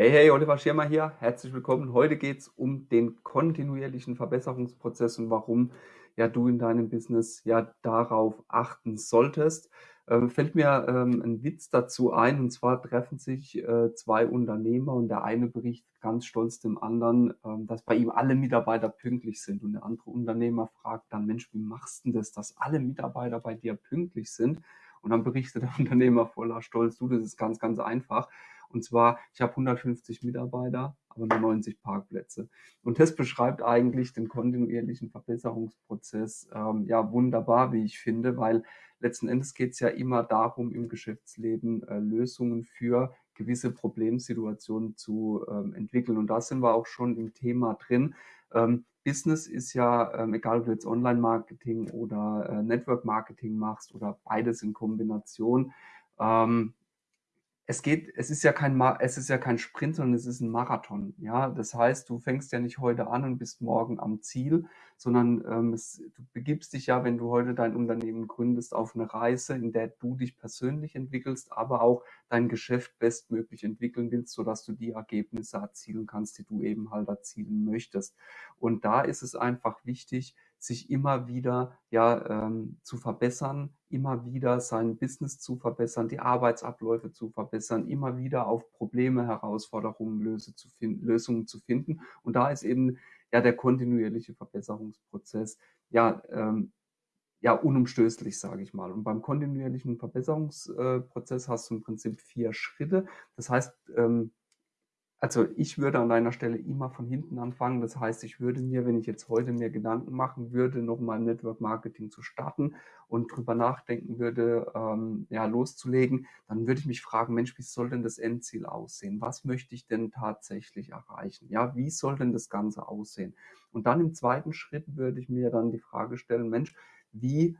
Hey, hey, Oliver Schirmer hier. Herzlich willkommen. Heute geht es um den kontinuierlichen Verbesserungsprozess und warum ja du in deinem Business ja darauf achten solltest. Ähm, fällt mir ähm, ein Witz dazu ein, und zwar treffen sich äh, zwei Unternehmer und der eine berichtet ganz stolz dem anderen, ähm, dass bei ihm alle Mitarbeiter pünktlich sind. Und der andere Unternehmer fragt dann, Mensch, wie machst du das, dass alle Mitarbeiter bei dir pünktlich sind? Und dann berichtet der Unternehmer voller Stolz, du, das ist ganz, ganz einfach. Und zwar, ich habe 150 Mitarbeiter, aber nur 90 Parkplätze. Und das beschreibt eigentlich den kontinuierlichen Verbesserungsprozess ähm, ja wunderbar, wie ich finde, weil letzten Endes geht es ja immer darum, im Geschäftsleben äh, Lösungen für gewisse Problemsituationen zu ähm, entwickeln. Und da sind wir auch schon im Thema drin. Ähm, Business ist ja, ähm, egal ob du jetzt Online-Marketing oder äh, Network-Marketing machst oder beides in Kombination, ähm, es geht, es ist ja kein, es ist ja kein Sprint, sondern es ist ein Marathon. Ja, das heißt, du fängst ja nicht heute an und bist morgen am Ziel, sondern ähm, es, du begibst dich ja, wenn du heute dein Unternehmen gründest, auf eine Reise, in der du dich persönlich entwickelst, aber auch dein Geschäft bestmöglich entwickeln willst, sodass du die Ergebnisse erzielen kannst, die du eben halt erzielen möchtest. Und da ist es einfach wichtig, sich immer wieder ja ähm, zu verbessern, immer wieder sein Business zu verbessern, die Arbeitsabläufe zu verbessern, immer wieder auf Probleme, Herausforderungen, Löse zu finden, Lösungen zu finden. Und da ist eben ja der kontinuierliche Verbesserungsprozess ja ähm, ja unumstößlich, sage ich mal. Und beim kontinuierlichen Verbesserungsprozess äh, hast du im Prinzip vier Schritte. Das heißt, ähm, also ich würde an deiner Stelle immer von hinten anfangen. Das heißt, ich würde mir, wenn ich jetzt heute mir Gedanken machen würde, nochmal Network Marketing zu starten und drüber nachdenken würde, ähm, ja, loszulegen, dann würde ich mich fragen, Mensch, wie soll denn das Endziel aussehen? Was möchte ich denn tatsächlich erreichen? Ja, wie soll denn das Ganze aussehen? Und dann im zweiten Schritt würde ich mir dann die Frage stellen, Mensch, wie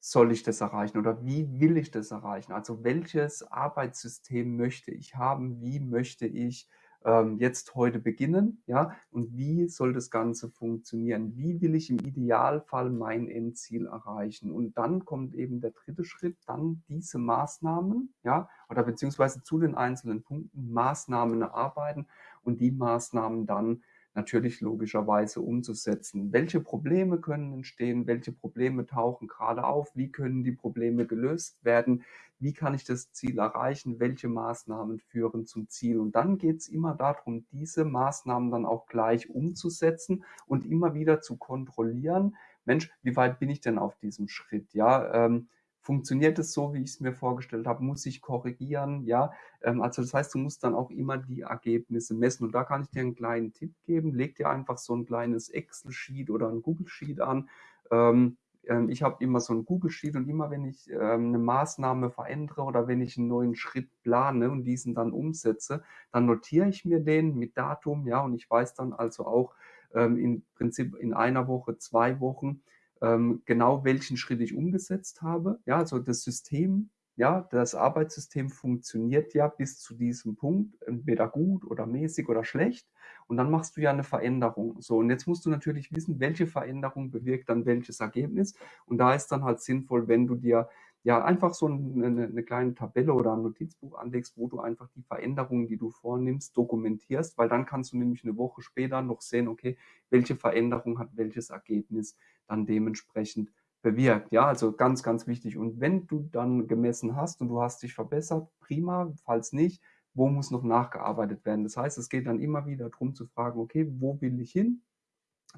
soll ich das erreichen oder wie will ich das erreichen? Also welches Arbeitssystem möchte ich haben? Wie möchte ich ähm, jetzt heute beginnen, ja, und wie soll das Ganze funktionieren? Wie will ich im Idealfall mein Endziel erreichen? Und dann kommt eben der dritte Schritt, dann diese Maßnahmen, ja, oder beziehungsweise zu den einzelnen Punkten Maßnahmen erarbeiten und die Maßnahmen dann natürlich logischerweise umzusetzen. Welche Probleme können entstehen? Welche Probleme tauchen gerade auf? Wie können die Probleme gelöst werden? Wie kann ich das Ziel erreichen? Welche Maßnahmen führen zum Ziel? Und dann geht es immer darum, diese Maßnahmen dann auch gleich umzusetzen und immer wieder zu kontrollieren. Mensch, wie weit bin ich denn auf diesem Schritt? Ja, ähm, funktioniert es so, wie ich es mir vorgestellt habe, muss ich korrigieren, ja. Ähm, also das heißt, du musst dann auch immer die Ergebnisse messen. Und da kann ich dir einen kleinen Tipp geben. Leg dir einfach so ein kleines Excel-Sheet oder ein Google-Sheet an. Ähm, ähm, ich habe immer so ein Google-Sheet und immer wenn ich eine Maßnahme verändere oder wenn ich einen neuen Schritt plane und diesen dann umsetze, dann notiere ich mir den mit Datum, ja, und ich weiß dann also auch im Prinzip in einer Woche, zwei Wochen, ähm, genau welchen Schritt ich umgesetzt habe. Ja, also das System, ja, das Arbeitssystem funktioniert ja bis zu diesem Punkt, entweder gut oder mäßig oder schlecht. Und dann machst du ja eine Veränderung. So, und jetzt musst du natürlich wissen, welche Veränderung bewirkt dann welches Ergebnis. Und da ist dann halt sinnvoll, wenn du dir ja einfach so eine, eine, kleine Tabelle oder ein Notizbuch anlegst, wo du einfach die Veränderungen, die du vornimmst, dokumentierst, weil dann kannst du nämlich eine Woche später noch sehen, okay, welche Veränderung hat welches Ergebnis dann dementsprechend bewirkt. Ja, also ganz, ganz wichtig. Und wenn du dann gemessen hast und du hast dich verbessert, prima. Falls nicht, wo muss noch nachgearbeitet werden? Das heißt, es geht dann immer wieder darum zu fragen, okay, wo will ich hin?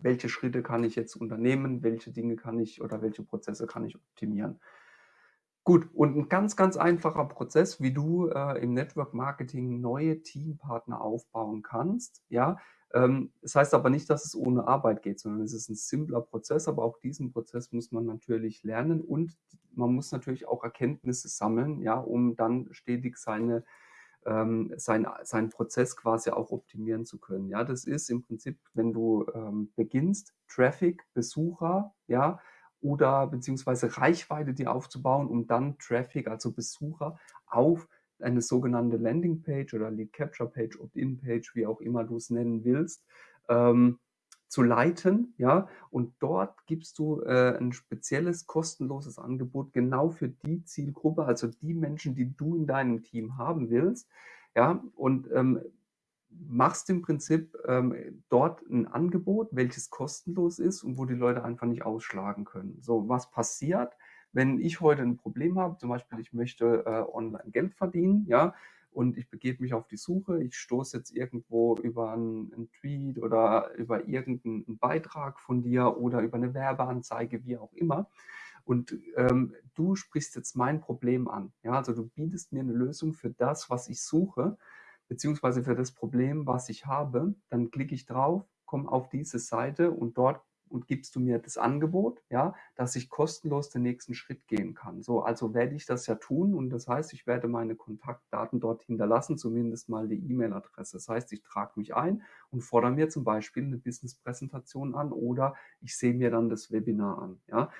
Welche Schritte kann ich jetzt unternehmen? Welche Dinge kann ich oder welche Prozesse kann ich optimieren? Gut, und ein ganz, ganz einfacher Prozess, wie du äh, im Network Marketing neue Teampartner aufbauen kannst. Ja, das heißt aber nicht, dass es ohne Arbeit geht, sondern es ist ein simpler Prozess, aber auch diesen Prozess muss man natürlich lernen und man muss natürlich auch Erkenntnisse sammeln, ja, um dann stetig seine ähm, sein, seinen Prozess quasi auch optimieren zu können. Ja, das ist im Prinzip, wenn du ähm, beginnst, Traffic, Besucher, ja, oder beziehungsweise Reichweite dir aufzubauen, um dann Traffic, also Besucher, auf eine sogenannte Landingpage oder Lead Capture Page, Opt-in Page, wie auch immer du es nennen willst, ähm, zu leiten, ja, und dort gibst du äh, ein spezielles kostenloses Angebot genau für die Zielgruppe, also die Menschen, die du in deinem Team haben willst, ja, und ähm, machst im Prinzip ähm, dort ein Angebot, welches kostenlos ist und wo die Leute einfach nicht ausschlagen können. So, was passiert, wenn ich heute ein Problem habe, zum Beispiel ich möchte äh, online Geld verdienen, ja, und ich begebe mich auf die Suche, ich stoße jetzt irgendwo über einen, einen Tweet oder über irgendeinen Beitrag von dir oder über eine Werbeanzeige, wie auch immer. Und ähm, du sprichst jetzt mein Problem an. Ja, also du bietest mir eine Lösung für das, was ich suche beziehungsweise für das Problem, was ich habe, dann klicke ich drauf, komme auf diese Seite und dort und gibst du mir das Angebot, ja, dass ich kostenlos den nächsten Schritt gehen kann. So, also werde ich das ja tun und das heißt, ich werde meine Kontaktdaten dort hinterlassen, zumindest mal die E-Mail-Adresse. Das heißt, ich trage mich ein und fordere mir zum Beispiel eine Business-Präsentation an oder ich sehe mir dann das Webinar an, ja.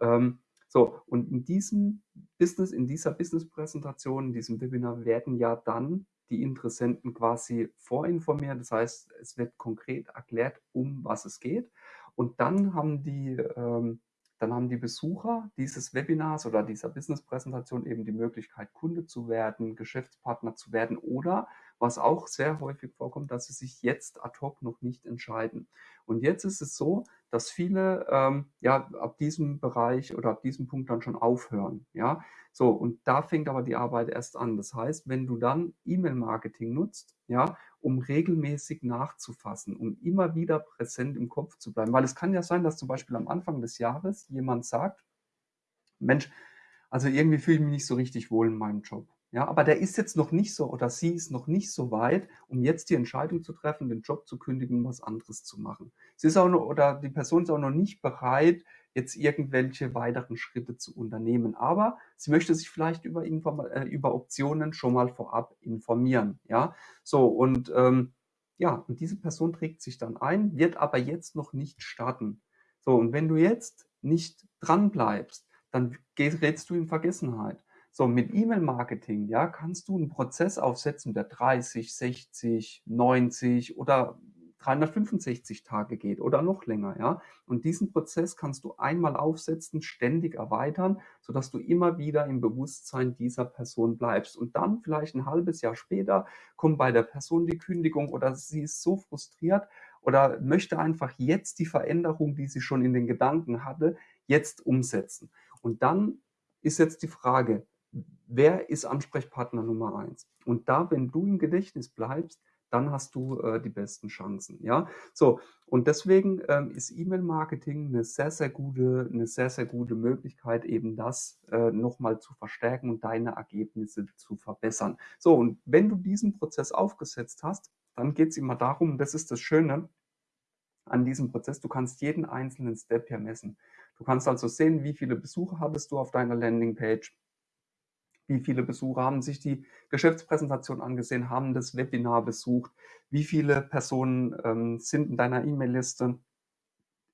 Ähm, so, und in diesem Business, in dieser Business-Präsentation, in diesem Webinar werden ja dann die Interessenten quasi vorinformiert. Das heißt, es wird konkret erklärt, um was es geht. Und dann haben die, ähm, dann haben die Besucher dieses Webinars oder dieser Business-Präsentation eben die Möglichkeit, Kunde zu werden, Geschäftspartner zu werden oder, was auch sehr häufig vorkommt, dass sie sich jetzt ad hoc noch nicht entscheiden. Und jetzt ist es so, dass viele ähm, ja ab diesem Bereich oder ab diesem Punkt dann schon aufhören. Ja, so und da fängt aber die Arbeit erst an. Das heißt, wenn du dann E-Mail-Marketing nutzt, ja, um regelmäßig nachzufassen, um immer wieder präsent im Kopf zu bleiben, weil es kann ja sein, dass zum Beispiel am Anfang des Jahres jemand sagt, Mensch, also irgendwie fühle ich mich nicht so richtig wohl in meinem Job. Ja, aber der ist jetzt noch nicht so oder sie ist noch nicht so weit, um jetzt die Entscheidung zu treffen, den Job zu kündigen, was anderes zu machen. Sie ist auch noch, oder die Person ist auch noch nicht bereit, jetzt irgendwelche weiteren Schritte zu unternehmen. Aber sie möchte sich vielleicht über, Inform äh, über Optionen schon mal vorab informieren. Ja, so und ähm, ja, und diese Person trägt sich dann ein, wird aber jetzt noch nicht starten. So, und wenn du jetzt nicht dran bleibst, dann gerätst du in Vergessenheit. So, mit E-Mail-Marketing, ja, kannst du einen Prozess aufsetzen, der 30, 60, 90 oder 365 Tage geht oder noch länger, ja. Und diesen Prozess kannst du einmal aufsetzen, ständig erweitern, sodass du immer wieder im Bewusstsein dieser Person bleibst. Und dann vielleicht ein halbes Jahr später kommt bei der Person die Kündigung oder sie ist so frustriert oder möchte einfach jetzt die Veränderung, die sie schon in den Gedanken hatte, jetzt umsetzen. Und dann ist jetzt die Frage, wer ist Ansprechpartner Nummer eins? Und da, wenn du im Gedächtnis bleibst, dann hast du äh, die besten Chancen. Ja, so und deswegen ähm, ist E-Mail-Marketing eine sehr, sehr gute, eine sehr, sehr gute Möglichkeit, eben das äh, nochmal zu verstärken und deine Ergebnisse zu verbessern. So und wenn du diesen Prozess aufgesetzt hast, dann geht es immer darum, das ist das Schöne an diesem Prozess, du kannst jeden einzelnen Step hier messen. Du kannst also sehen, wie viele Besucher hattest du auf deiner Landingpage, wie viele Besucher haben sich die Geschäftspräsentation angesehen, haben das Webinar besucht, wie viele Personen ähm, sind in deiner E-Mail-Liste,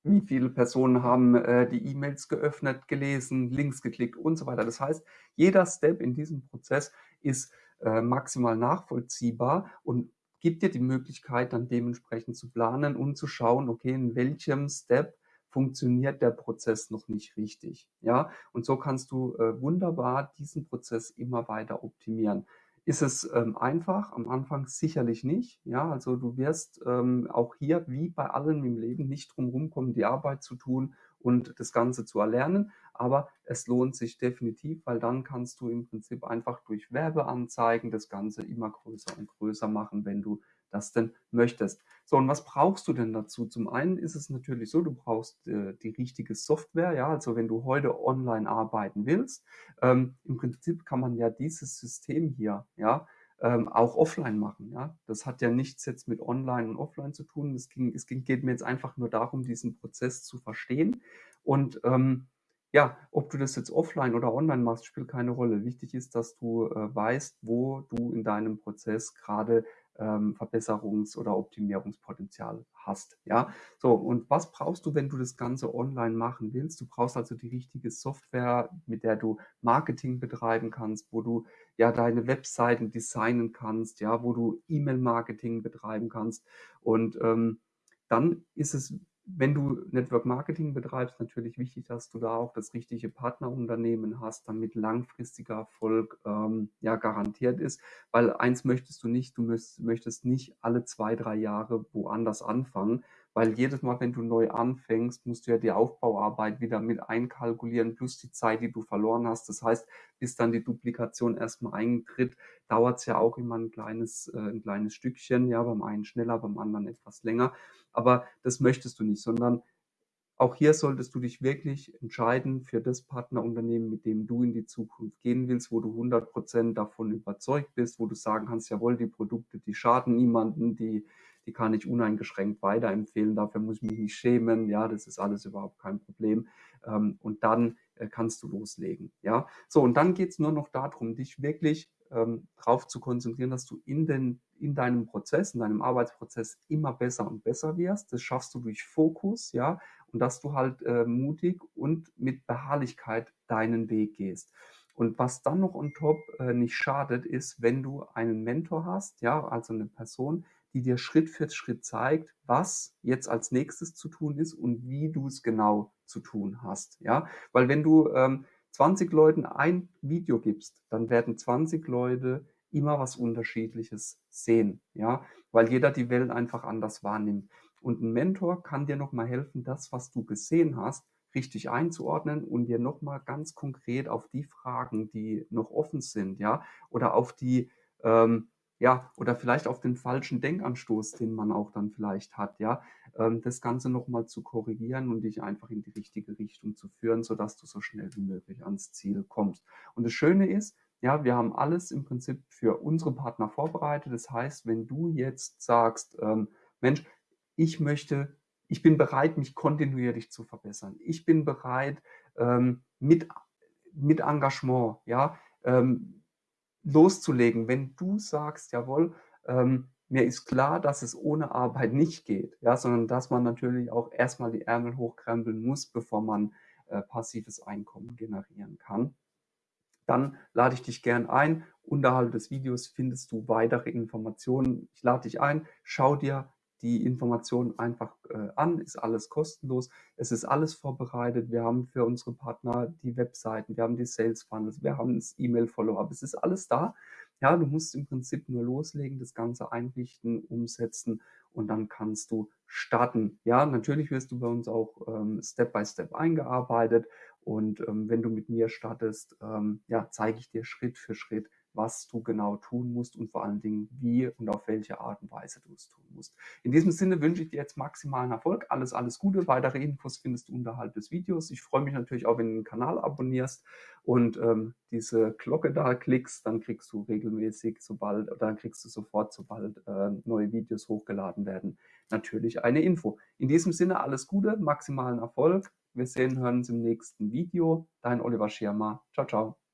wie viele Personen haben äh, die E-Mails geöffnet, gelesen, Links geklickt und so weiter. Das heißt, jeder Step in diesem Prozess ist äh, maximal nachvollziehbar und gibt dir die Möglichkeit, dann dementsprechend zu planen und zu schauen, okay, in welchem Step funktioniert der Prozess noch nicht richtig. Ja, und so kannst du äh, wunderbar diesen Prozess immer weiter optimieren. Ist es ähm, einfach? Am Anfang sicherlich nicht. Ja, also du wirst ähm, auch hier wie bei allem im Leben nicht drum rumkommen, die Arbeit zu tun und das Ganze zu erlernen. Aber es lohnt sich definitiv, weil dann kannst du im Prinzip einfach durch Werbeanzeigen das Ganze immer größer und größer machen, wenn du das denn möchtest. So, und was brauchst du denn dazu? Zum einen ist es natürlich so, du brauchst äh, die richtige Software, ja, also wenn du heute online arbeiten willst, ähm, im Prinzip kann man ja dieses System hier, ja, ähm, auch offline machen, ja. Das hat ja nichts jetzt mit online und offline zu tun. Es, ging, es ging, geht mir jetzt einfach nur darum, diesen Prozess zu verstehen und ähm, ja, ob du das jetzt offline oder online machst, spielt keine Rolle. Wichtig ist, dass du äh, weißt, wo du in deinem Prozess gerade ähm, Verbesserungs- oder Optimierungspotenzial hast. Ja, so und was brauchst du, wenn du das Ganze online machen willst? Du brauchst also die richtige Software, mit der du Marketing betreiben kannst, wo du ja deine Webseiten designen kannst, ja, wo du E-Mail-Marketing betreiben kannst und ähm, dann ist es wenn du Network Marketing betreibst, natürlich wichtig, dass du da auch das richtige Partnerunternehmen hast, damit langfristiger Erfolg ähm, ja garantiert ist. Weil eins möchtest du nicht, du möchtest, möchtest nicht alle zwei, drei Jahre woanders anfangen, weil jedes Mal, wenn du neu anfängst, musst du ja die Aufbauarbeit wieder mit einkalkulieren, plus die Zeit, die du verloren hast. Das heißt, bis dann die Duplikation erstmal eintritt, dauert es ja auch immer ein kleines, äh, ein kleines Stückchen, ja, beim einen schneller, beim anderen etwas länger. Aber das möchtest du nicht, sondern auch hier solltest du dich wirklich entscheiden für das Partnerunternehmen, mit dem du in die Zukunft gehen willst, wo du 100 Prozent davon überzeugt bist, wo du sagen kannst, jawohl, die Produkte, die schaden niemanden, die, die kann ich uneingeschränkt weiterempfehlen, dafür muss ich mich nicht schämen, ja, das ist alles überhaupt kein Problem. Ähm, und dann äh, kannst du loslegen, ja. So, und dann geht es nur noch darum, dich wirklich ähm, darauf zu konzentrieren, dass du in, den, in deinem Prozess, in deinem Arbeitsprozess immer besser und besser wirst. Das schaffst du durch Fokus, ja, und dass du halt äh, mutig und mit Beharrlichkeit deinen Weg gehst. Und was dann noch on top äh, nicht schadet, ist, wenn du einen Mentor hast, ja, also eine Person, die dir Schritt für Schritt zeigt, was jetzt als nächstes zu tun ist und wie du es genau zu tun hast, ja, weil wenn du ähm, 20 Leuten ein Video gibst, dann werden 20 Leute immer was Unterschiedliches sehen, ja, weil jeder die Welt einfach anders wahrnimmt. Und ein Mentor kann dir nochmal helfen, das, was du gesehen hast, richtig einzuordnen und dir nochmal ganz konkret auf die Fragen, die noch offen sind, ja, oder auf die, ähm, ja, oder vielleicht auf den falschen Denkanstoß, den man auch dann vielleicht hat, ja, ähm, das Ganze nochmal zu korrigieren und dich einfach in die richtige Richtung zu führen, sodass du so schnell wie möglich ans Ziel kommst. Und das Schöne ist, ja, wir haben alles im Prinzip für unsere Partner vorbereitet. Das heißt, wenn du jetzt sagst, ähm, Mensch, ich möchte, ich bin bereit, mich kontinuierlich zu verbessern. Ich bin bereit, ähm, mit, mit Engagement, ja, ähm, loszulegen. Wenn du sagst, jawohl, ähm, mir ist klar, dass es ohne Arbeit nicht geht, ja, sondern dass man natürlich auch erstmal die Ärmel hochkrempeln muss, bevor man äh, passives Einkommen generieren kann. Dann lade ich dich gern ein. Unterhalb des Videos findest du weitere Informationen. Ich lade dich ein, schau dir die Informationen einfach äh, an, ist alles kostenlos. Es ist alles vorbereitet. Wir haben für unsere Partner die Webseiten, wir haben die Sales Funnels, wir haben das E-Mail-Follow-up. Es ist alles da. Ja, du musst im Prinzip nur loslegen, das Ganze einrichten, umsetzen und dann kannst du starten. Ja, natürlich wirst du bei uns auch ähm, Step by Step eingearbeitet und ähm, wenn du mit mir startest, ähm, ja, zeige ich dir Schritt für Schritt, was du genau tun musst und vor allen Dingen, wie und auf welche Art und Weise du es tun musst. In diesem Sinne wünsche ich dir jetzt maximalen Erfolg. Alles, alles Gute. Weitere Infos findest du unterhalb des Videos. Ich freue mich natürlich auch, wenn du den Kanal abonnierst und ähm, diese Glocke da klickst, dann kriegst du regelmäßig, sobald, dann kriegst du sofort, sobald äh, neue Videos hochgeladen werden, natürlich eine Info. In diesem Sinne alles Gute, maximalen Erfolg. Wir sehen, hören uns im nächsten Video. Dein Oliver Schirmer. Ciao, ciao.